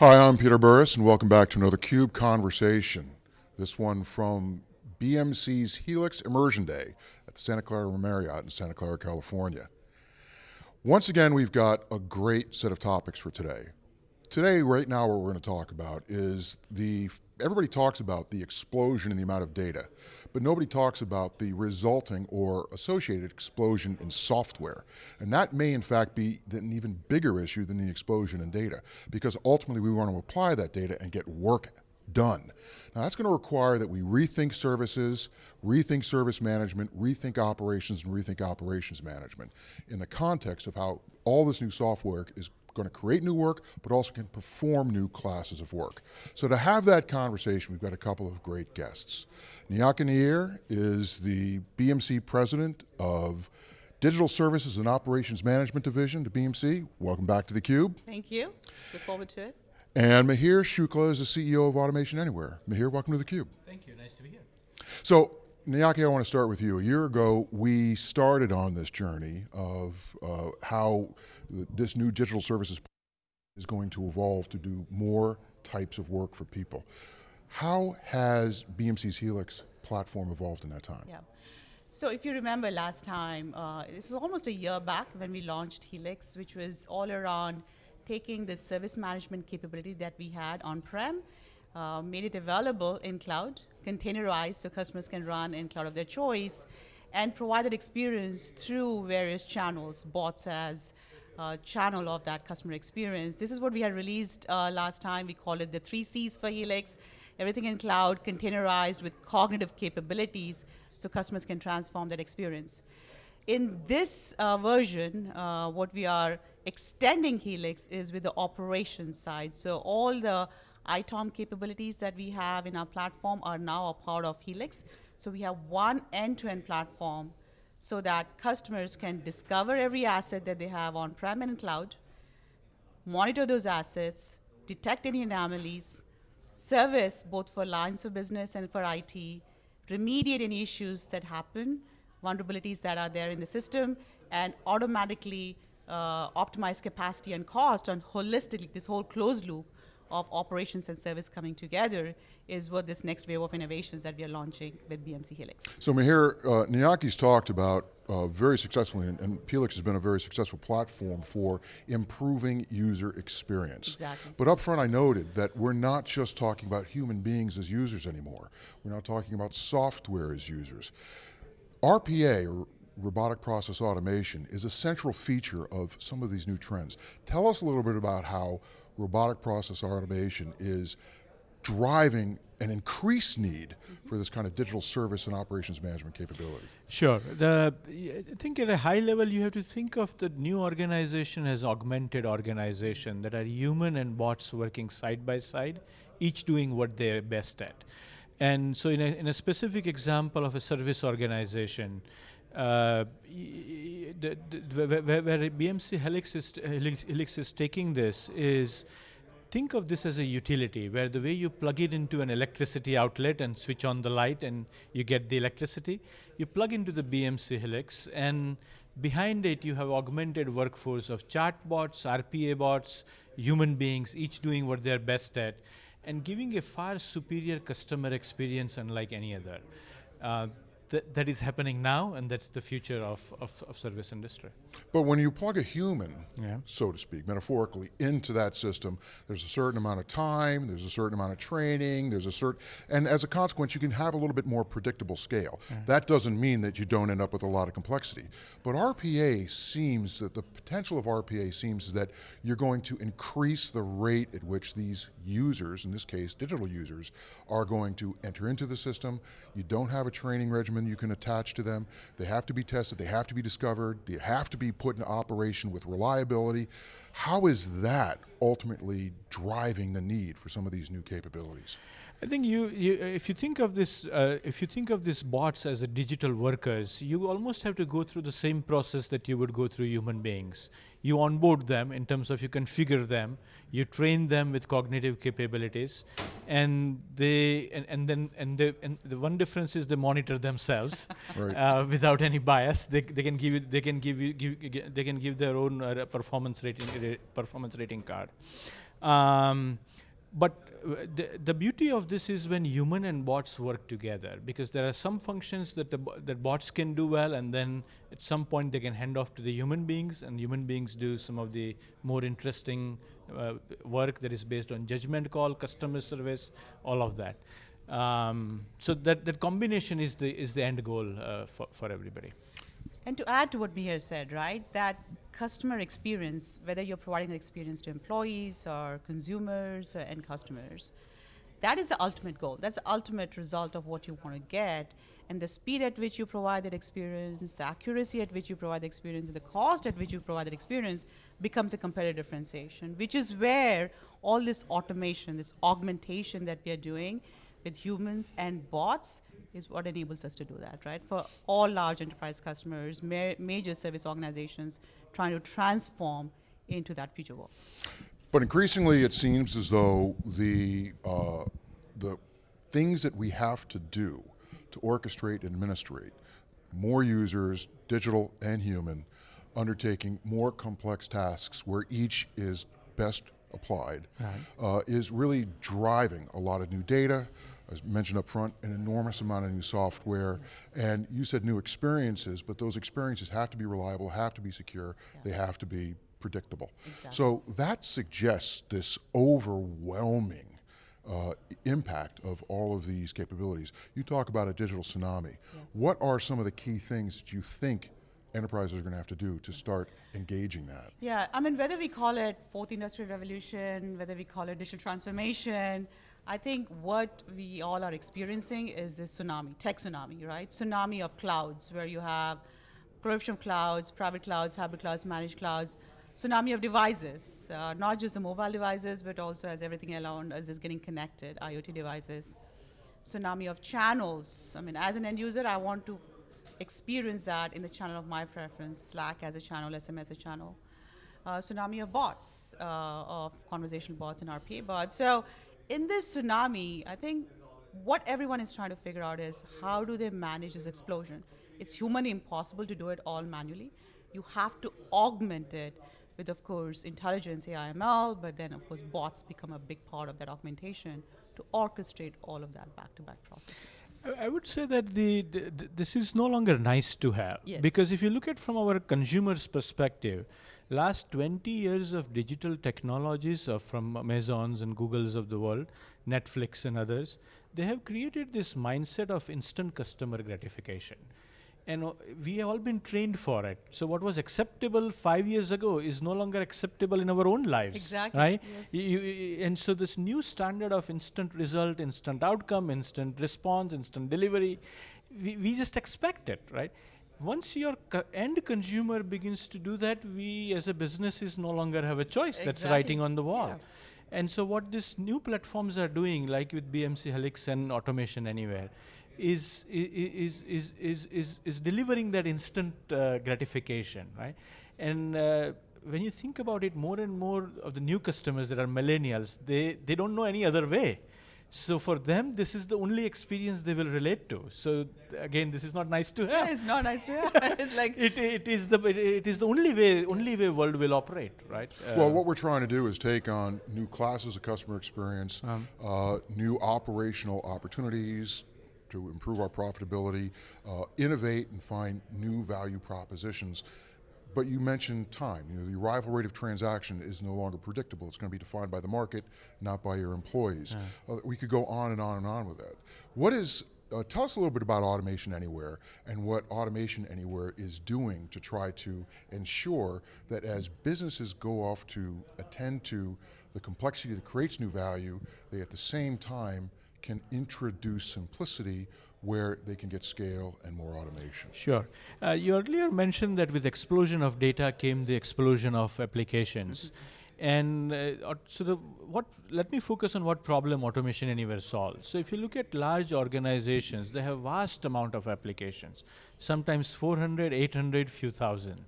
Hi, I'm Peter Burris, and welcome back to another CUBE Conversation. This one from BMC's Helix Immersion Day at the Santa Clara Marriott in Santa Clara, California. Once again, we've got a great set of topics for today. Today, right now, what we're going to talk about is the, everybody talks about the explosion in the amount of data, but nobody talks about the resulting or associated explosion in software. And that may in fact be an even bigger issue than the explosion in data, because ultimately we want to apply that data and get work done. Now that's going to require that we rethink services, rethink service management, rethink operations, and rethink operations management in the context of how all this new software is going to create new work, but also can perform new classes of work. So to have that conversation, we've got a couple of great guests. Nayaki Nayyar is the BMC president of Digital Services and Operations Management Division to BMC. Welcome back to theCUBE. Thank you, look forward to it. And Mihir Shukla is the CEO of Automation Anywhere. Mahir, welcome to theCUBE. Thank you, nice to be here. So, Nayaki, I want to start with you. A year ago, we started on this journey of uh, how this new digital services is going to evolve to do more types of work for people. How has BMC's Helix platform evolved in that time? Yeah. So if you remember last time, uh, this was almost a year back when we launched Helix, which was all around taking the service management capability that we had on-prem, uh, made it available in cloud, containerized so customers can run in cloud of their choice, and provide that experience through various channels, bots as uh, channel of that customer experience. This is what we had released uh, last time. We call it the three C's for Helix. Everything in cloud, containerized with cognitive capabilities so customers can transform that experience. In this uh, version, uh, what we are extending Helix is with the operations side. So all the ITOM capabilities that we have in our platform are now a part of Helix. So we have one end-to-end -end platform so that customers can discover every asset that they have on-prem and cloud, monitor those assets, detect any anomalies, service both for lines of business and for IT, remediate any issues that happen, vulnerabilities that are there in the system, and automatically uh, optimize capacity and cost on holistically, this whole closed loop of operations and service coming together is what this next wave of innovations that we are launching with BMC Helix. So Mihir, uh, Nayaki's talked about uh, very successfully, and, and Helix has been a very successful platform for improving user experience. Exactly. But up front I noted that we're not just talking about human beings as users anymore. We're not talking about software as users. RPA, or robotic process automation, is a central feature of some of these new trends. Tell us a little bit about how robotic process automation is driving an increased need for this kind of digital service and operations management capability? Sure. The, I think at a high level, you have to think of the new organization as augmented organization that are human and bots working side by side, each doing what they're best at. And so in a, in a specific example of a service organization, uh, the, the, where, where, BMC Helix is, Helix, is taking this is think of this as a utility where the way you plug it into an electricity outlet and switch on the light and you get the electricity, you plug into the BMC Helix and behind it you have augmented workforce of chatbots, RPA bots, human beings, each doing what they're best at and giving a far superior customer experience unlike any other. Uh, that, that is happening now and that's the future of, of, of service industry. But when you plug a human, yeah. so to speak, metaphorically, into that system, there's a certain amount of time, there's a certain amount of training, there's a certain, and as a consequence, you can have a little bit more predictable scale. Yeah. That doesn't mean that you don't end up with a lot of complexity. But RPA seems that the potential of RPA seems that you're going to increase the rate at which these users, in this case digital users, are going to enter into the system. You don't have a training regimen you can attach to them. They have to be tested, they have to be discovered, they have to be put in operation with reliability. How is that ultimately driving the need for some of these new capabilities? I think you, you if you think of this, uh, if you think of these bots as a digital workers, you almost have to go through the same process that you would go through human beings. You onboard them in terms of you configure them, you train them with cognitive capabilities, and they and, and then and, they, and the one difference is they monitor themselves right. uh, without any bias. They, they can give you they can give you give they can give their own uh, performance rating performance rating card. Um, but uh, the, the beauty of this is when human and bots work together because there are some functions that the, that bots can do well and then at some point they can hand off to the human beings and human beings do some of the more interesting uh, work that is based on judgment call customer service all of that. Um, so that, that combination is the is the end goal uh, for, for everybody. And to add to what Mihir said, right, that customer experience, whether you're providing the experience to employees or consumers or end customers, that is the ultimate goal. That's the ultimate result of what you want to get. And the speed at which you provide that experience, the accuracy at which you provide the experience, and the cost at which you provide that experience becomes a competitive differentiation, which is where all this automation, this augmentation that we are doing with humans and bots is what enables us to do that, right? For all large enterprise customers, ma- major service organizations trying to transform into that future world. But increasingly, it seems as though the uh, the things that we have to do to orchestrate and administrate more users, digital and human, undertaking more complex tasks where each is best applied, uh, is really driving a lot of new data. As mentioned up front, an enormous amount of new software, and you said new experiences, but those experiences have to be reliable, have to be secure, they have to be predictable. Exactly. So that suggests this overwhelming uh, impact of all of these capabilities. You talk about a digital tsunami. What are some of the key things that you think enterprises are going to have to do to start engaging that? Yeah, I mean, whether we call it fourth industrial revolution, whether we call it digital transformation, I think what we all are experiencing is this tsunami, tech tsunami, right? Tsunami of clouds, where you have proliferation of clouds, private clouds, hybrid clouds, managed clouds, tsunami of devices, uh, not just the mobile devices, but also as everything around us is getting connected, IoT devices. Tsunami of channels. I mean, as an end user, I want to experience that in the channel of my preference, Slack as a channel, SMS as a channel. Uh, tsunami of bots, uh, of conversational bots and RPA bots. So, in this tsunami, I think what everyone is trying to figure out is how do they manage this explosion? It's humanly impossible to do it all manually. You have to augment it with, of course, intelligence, AI, ML, but then, of course, bots become a big part of that augmentation to orchestrate all of that back to back processes. I would say that the, the, th- this is no longer nice to have Yes. because if you look at from our consumers' perspective, last 20 years of digital technologies uh, from Amazons and Googles of the world, Netflix and others, they have created this mindset of instant customer gratification. And uh, we have all been trained for it. So what was acceptable five years ago is no longer acceptable in our own lives. Exactly, Right? yes. You- and so this new standard of instant result, instant outcome, instant response, instant delivery, we, we just expect it, right? Once your co- end consumer begins to do that, we as a business is no longer have a choice. That's writing on the wall. Yeah. And so what these new platforms are doing, like with BMC Helix and Automation Anywhere, is is is is is, is delivering that instant uh, gratification, right? And uh, when you think about it, more and more of the new customers that are millennials, they they don't know any other way. So for them, this is the only experience they will relate to. So th- again, this is not nice to have. it's not nice to have. it's like It, it is the it, it is the only way only way world will operate, right? Well, Uh, what we're trying to do is take on new classes of customer experience, uh, new operational opportunities to improve our profitability, uh, innovate and find new value propositions. But you mentioned time. You know, the arrival rate of transaction is no longer predictable. It's going to be defined by the market, not by your employees. Uh, we could go on and on and on with that. What is uh, tell us a little bit about Automation Anywhere and what Automation Anywhere is doing to try to ensure that as businesses go off to attend to the complexity that creates new value, they at the same time can introduce simplicity where they can get scale and more automation. Sure. Uh, you earlier mentioned that with explosion of data came the explosion of applications. And uh, so the what let me focus on what problem automation anywhere solves. So if you look at large organizations, they have vast amount of applications, sometimes 400, 800, few thousand.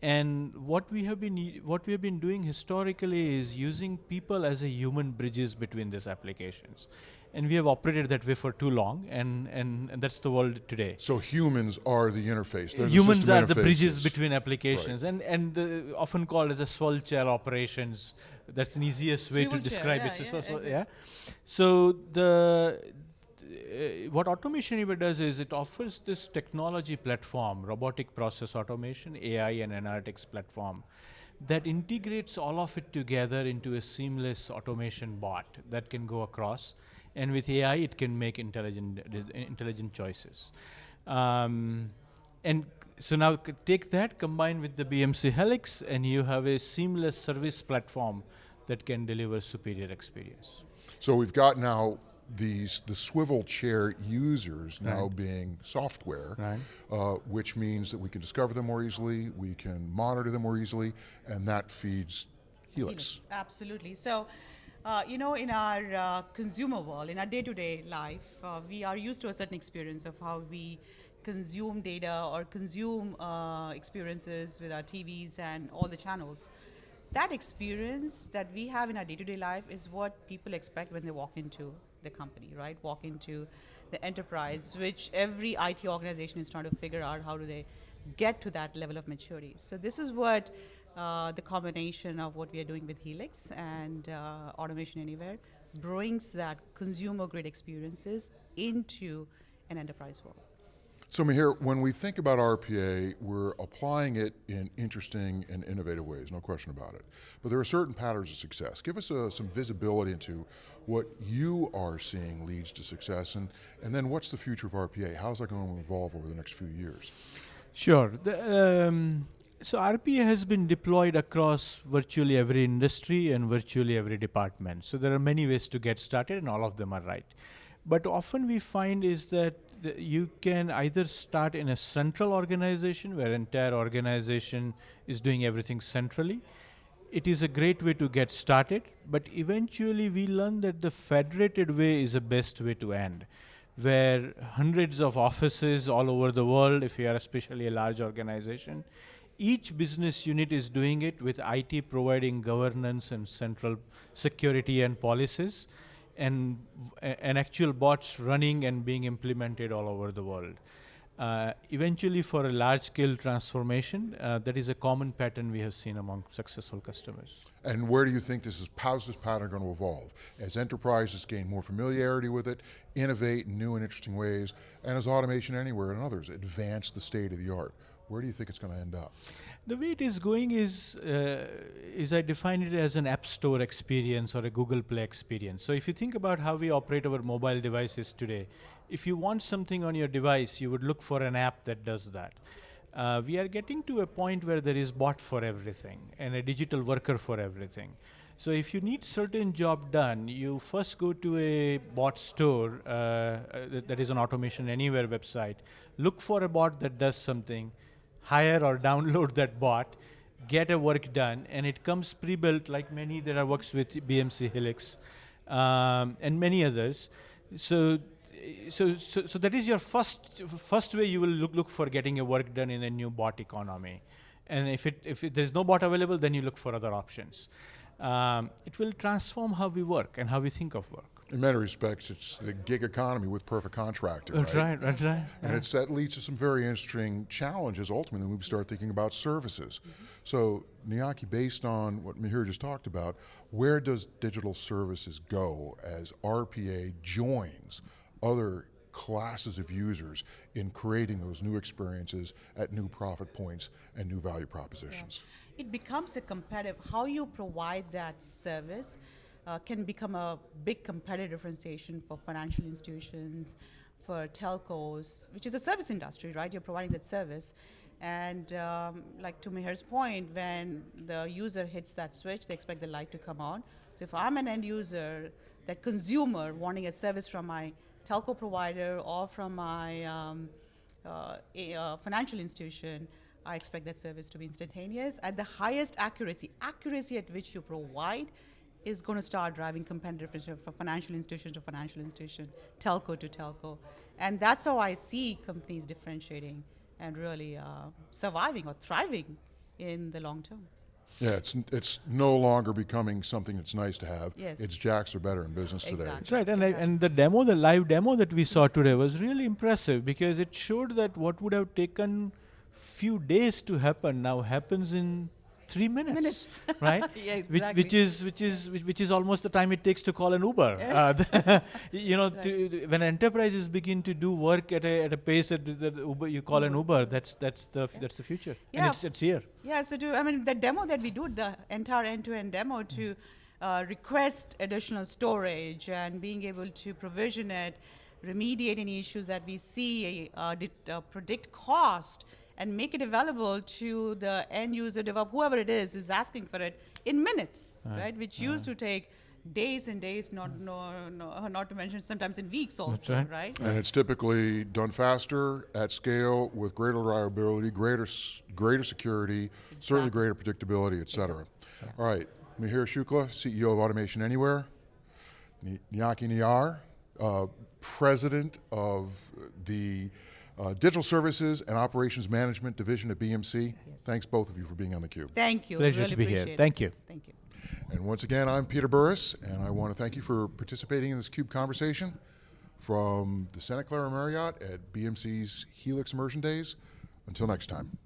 And what we have been what we have been doing historically is using people as a human bridges between these applications. And we have operated that way for too long, and, and, and that's the world today So humans are the interface. They're humans system are the bridges between applications and and the, often called as a swivel chair operations That's an easiest way to Swivel chair, describe yeah, it. So, yeah, so, so, yeah. So the uh, what Automation Anywhere does is it offers this technology platform, robotic process automation, AI and analytics platform, that integrates all of it together into a seamless automation bot that can go across. And with AI, it can make intelligent, uh, intelligent choices. Um, and so now c- take that, combine with the BMC Helix, and you have a seamless service platform that can deliver superior experience. So we've got now these the swivel chair users now being software, Right. uh, which means that we can discover them more easily, we can monitor them more easily, and that feeds Helix. Helix, Absolutely. So, uh, you know, in our uh, consumer world, in our day-to-day life, uh, we are used to a certain experience of how we consume data or consume uh, experiences with our TVs and all the channels. That experience that we have in our day-to-day life is what people expect when they walk into the company, right? Walk into the enterprise, which every IT organization is trying to figure out how do they get to that level of maturity. So this is what uh, the combination of what we are doing with Helix and uh, Automation Anywhere brings that consumer grade experiences into an enterprise world. So Mihir, when we think about RPA, we're applying it in interesting and innovative ways, no question about it. But there are certain patterns of success. Give us uh, some visibility into what you are seeing leads to success, and, and then what's the future of RPA? How's that going to evolve over the next few years? Sure. The, um, so RPA has been deployed across virtually every industry and virtually every department. So there are many ways to get started, and all of them are right. But often we find is that you can either start in a central organization where entire organization is doing everything centrally. It is a great way to get started, but eventually we learn that the federated way is the best way to end where hundreds of offices all over the world, if you are especially a large organization, each business unit is doing it with IT providing governance and central security and policies, and and actual bots running and being implemented all over the world. Uh, eventually, for a large-scale transformation, uh, that is a common pattern we have seen among successful customers. And where do you think this is, how's this pattern going to evolve? As enterprises gain more familiarity with it, innovate in new and interesting ways, and as Automation Anywhere and others advance the state of the art, where do you think it's going to end up? The way it is going is, uh, is I define it as an App Store experience or a Google Play experience. So if you think about how we operate our mobile devices today, if you want something on your device, you would look for an app that does that. Uh, we are getting to a point where there is bot for everything and a digital worker for everything. So if you need certain job done, you first go to a bot store uh, uh, that- that is an Automation Anywhere website. Look for a bot that does something, hire or download that bot, get a work done, and it comes pre-built like many that are works with BMC Helix um, and many others. So, so, so, so that is your first first way you will look look for getting a work done in a new bot economy. And if it if it, there's no bot available, then you look for other options. Um, it will transform how we work and how we think of work. In many respects, it's the gig economy with perfect contracting. That's right, that's right. And it's, that leads to some very interesting challenges ultimately when we start thinking about services. Mm-hmm. So, Nayaki, based on what Mihir just talked about, where does digital services go as RPA joins other classes of users in creating those new experiences at new profit points and new value propositions? It becomes a competitive, how you provide that service uh, can become a big competitive differentiation for financial institutions, for telcos, which is a service industry, right? You're providing that service. And um, like to Mihir's point, when the user hits that switch, they expect the light to come on. So if I'm an end user, that consumer wanting a service from my telco provider or from my um, uh, a, uh, financial institution, I expect that service to be instantaneous at the highest accuracy. Accuracy at which you provide is going to start driving competitive differentiation from financial institution to financial institution, telco to telco. And that's how I see companies differentiating and really uh, surviving or thriving in the long term. Yeah, it's, it's no longer becoming something that's nice to have. Yes. It's jacks are better in business today. Exactly. That's right, and I, and the demo, the live demo that we saw today was really impressive because it showed that what would have taken few days to happen now happens in three minutes, Minutes. right? Yeah, which, which is which is which, which is almost the time it takes to call an Uber. Uh, you know, to, when enterprises begin to do work at a, at a pace that, that Uber you call an Uber, that's that's the f that's the future, Yeah. and it's it's here. Yeah, so to, I mean, the demo that we do, the entire end-to-end demo to uh, request additional storage and being able to provision it, remediate any issues that we see, uh, det- uh, predict cost, and make it available to the end user, developer, whoever it is, is asking for it in minutes, right? Which used to take days and days, not no, no, not to mention sometimes in weeks also, right. right? And it's typically done faster, at scale, with greater reliability, greater, greater security, certainly greater predictability, et cetera. All right, Mihir Shukla, CEO of Automation Anywhere. Ni- Nayaki Nayyar, uh, President of the uh, Digital Services and Operations Management Division at BMC. Thanks both of you for being on theCUBE. Thank you. Pleasure really to be here. it. Thank you. Thank you. And once again, I'm Peter Burris, and I want to thank you for participating in this CUBE conversation from the Santa Clara Marriott at BMC's Helix Immersion Days. Until next time.